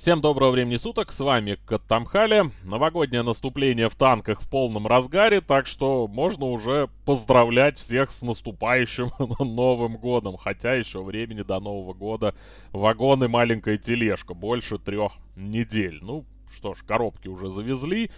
Всем доброго времени суток, с вами Каттамхали. Новогоднее наступление в танках в полном разгаре, так что можно уже поздравлять всех с наступающим Новым Годом. Хотя еще времени до Нового Года вагон и маленькая тележка, больше трех недель. Ну, что ж, коробки уже завезли,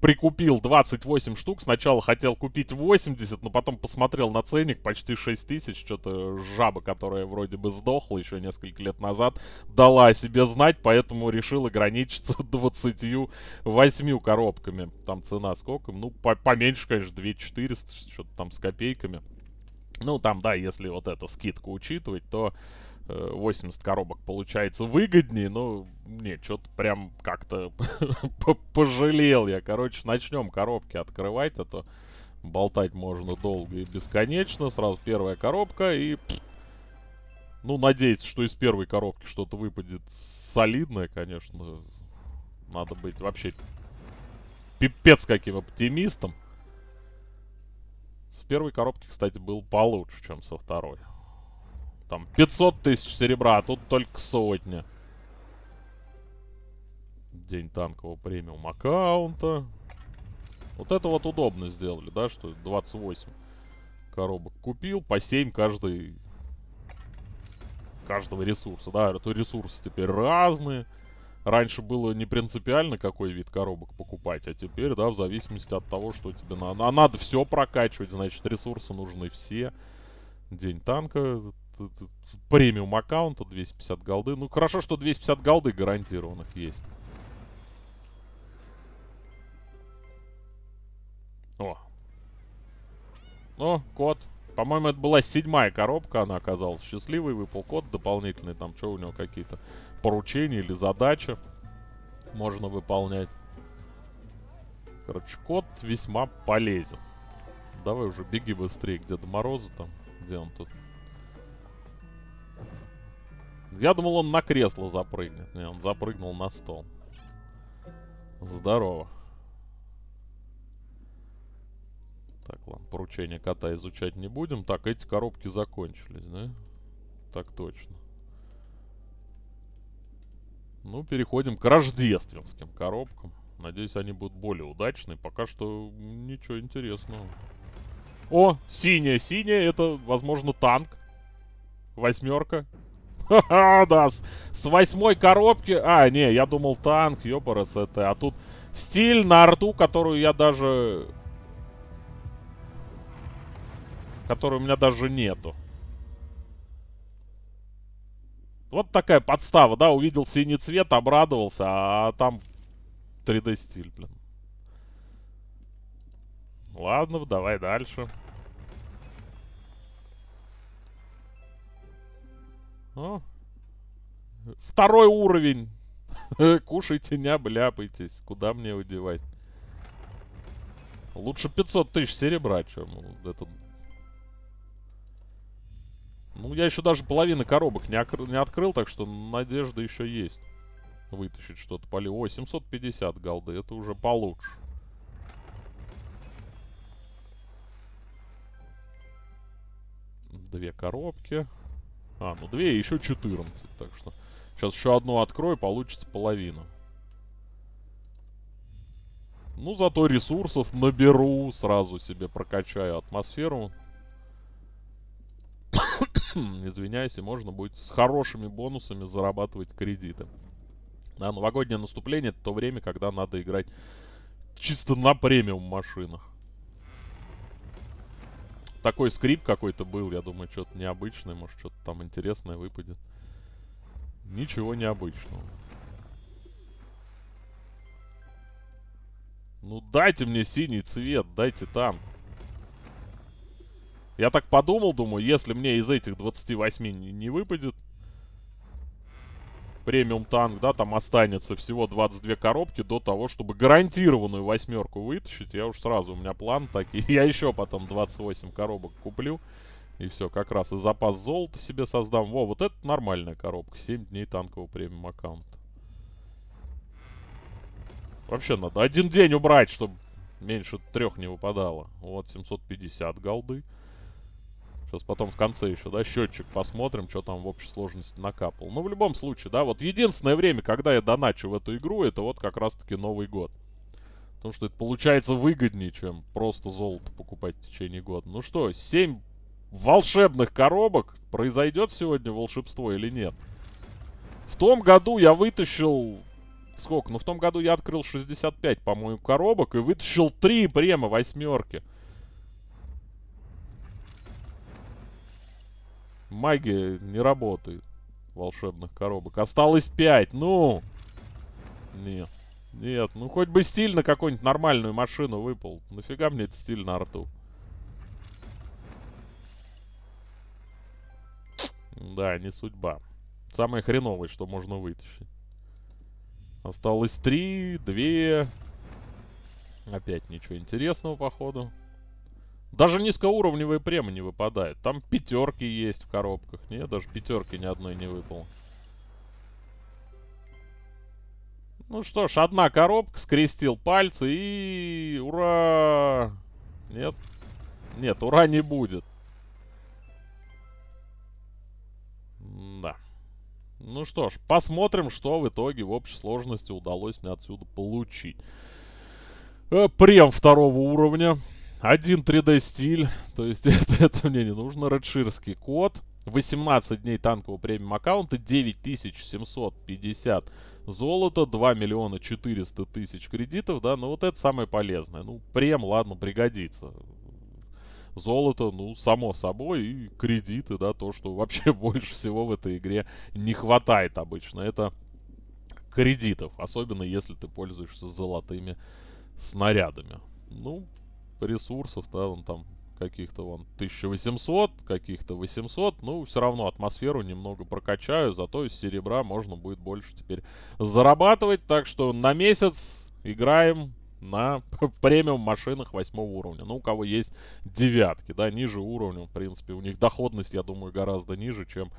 прикупил 28 штук. Сначала хотел купить 80, но потом посмотрел на ценник, почти 6 тысяч. Что-то жаба, которая вроде бы сдохла еще несколько лет назад, дала о себе знать, поэтому решил ограничиться 28 коробками. Там цена сколько? Ну, по поменьше, конечно, 2400, что-то там с копейками. Ну, там, да, если вот эта скидку учитывать, то 80 коробок получается выгоднее, но не, что-то прям как-то пожалел я. Короче, начнем коробки открывать, а то болтать можно долго и бесконечно. Сразу первая коробка и... Ну, надеяться, что из первой коробки что-то выпадет солидное, конечно. Надо быть вообще пипец каким оптимистом. С первой коробки, кстати, был получше, чем со второй. Там 500 тысяч серебра, а тут только сотня. День танкового премиум аккаунта. Вот это вот удобно сделали, да, что 28 коробок купил, по 7 каждый каждого ресурса, да, это ресурсы теперь разные. Раньше было не принципиально, какой вид коробок покупать, а теперь, да, в зависимости от того, что тебе надо. А надо все прокачивать, значит, ресурсы нужны все. День танка, премиум аккаунта 250 голды. Ну, хорошо, что 250 голды гарантированных есть. О. О, код. По-моему, это была седьмая коробка, она оказалась счастливой. Выпал код дополнительный. Там что у него какие-то поручения или задачи можно выполнять. Короче, код весьма полезен. Давай уже беги быстрее, где до Мороза там. Где он тут? Я думал, он на кресло запрыгнет. Не, он запрыгнул на стол. Здорово. Так, ладно, поручение кота изучать не будем. Так, эти коробки закончились, да? Так точно. Ну, переходим к рождественским коробкам. Надеюсь, они будут более удачные. Пока что ничего интересного. О, синяя, синяя, это, возможно, танк. Восьмерка. Да, с, восьмой коробки... А, не, я думал танк, ёпарас это. А тут стиль на арту, которую я даже... Которую у меня даже нету. Вот такая подстава, да, увидел синий цвет, обрадовался, а там 3D стиль, блин. Ладно, давай дальше. О. Второй уровень. Кушайте, не обляпайтесь. Куда мне удевать? Лучше 500 тысяч серебра, чем этот... Ну, я еще даже половины коробок не, не открыл, так что надежда еще есть. Вытащить что-то поле. Ой, 750 голды. Это уже получше. Две коробки. А, ну две и еще 14. Так что сейчас еще одну открою, получится половина. Ну, зато ресурсов наберу, сразу себе прокачаю атмосферу. Извиняюсь, и можно будет с хорошими бонусами зарабатывать кредиты. Да, новогоднее наступление это то время, когда надо играть чисто на премиум машинах такой скрип какой-то был. Я думаю, что-то необычное. Может, что-то там интересное выпадет. Ничего необычного. Ну, дайте мне синий цвет. Дайте там. Я так подумал, думаю, если мне из этих 28 не, не выпадет премиум танк, да, там останется всего 22 коробки до того, чтобы гарантированную восьмерку вытащить. Я уж сразу, у меня план такой. Я еще потом 28 коробок куплю. И все, как раз и запас золота себе создам. Во, вот это нормальная коробка. 7 дней танкового премиум аккаунта. Вообще надо один день убрать, чтобы меньше трех не выпадало. Вот, 750 голды. Сейчас потом в конце еще, да, счетчик посмотрим, что там в общей сложности накапал. Ну, в любом случае, да, вот единственное время, когда я доначу в эту игру, это вот как раз-таки Новый год. Потому что это получается выгоднее, чем просто золото покупать в течение года. Ну что, 7 волшебных коробок. Произойдет сегодня волшебство или нет? В том году я вытащил... Сколько? Ну, в том году я открыл 65, по-моему, коробок и вытащил 3 према восьмерки. Магия не работает волшебных коробок. Осталось 5. Ну! Нет. Нет, ну хоть бы стиль на какую-нибудь нормальную машину выпал. Нафига мне этот стиль на арту? Да, не судьба. Самое хреновое, что можно вытащить. Осталось три, две. Опять ничего интересного, походу. Даже низкоуровневые премы не выпадают. Там пятерки есть в коробках. Нет, даже пятерки ни одной не выпало. Ну что ж, одна коробка, скрестил пальцы и... Ура! Нет? Нет, ура не будет. Да. Ну что ж, посмотрим, что в итоге в общей сложности удалось мне отсюда получить. Э, прем второго уровня. Один 3D стиль. То есть это, это мне не нужно. Редширский код. 18 дней танкового премиум аккаунта. 9750 золота, 2 миллиона 400 тысяч кредитов, да, ну вот это самое полезное. Ну, прем, ладно, пригодится. Золото, ну, само собой, и кредиты, да, то, что вообще больше всего в этой игре не хватает обычно. Это кредитов, особенно если ты пользуешься золотыми снарядами. Ну, ресурсов, да, он там каких-то вон 1800, каких-то 800. Ну, все равно атмосферу немного прокачаю, зато из серебра можно будет больше теперь зарабатывать. Так что на месяц играем на премиум машинах восьмого уровня. Ну, у кого есть девятки, да, ниже уровня, в принципе, у них доходность, я думаю, гораздо ниже, чем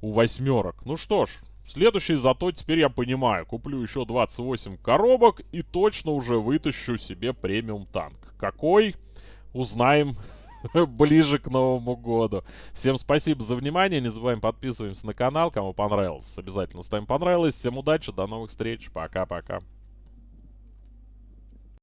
у восьмерок. Ну что ж, следующий зато теперь я понимаю. Куплю еще 28 коробок и точно уже вытащу себе премиум танк. Какой? узнаем ближе к Новому году. Всем спасибо за внимание. Не забываем подписываемся на канал. Кому понравилось, обязательно ставим понравилось. Всем удачи, до новых встреч. Пока-пока.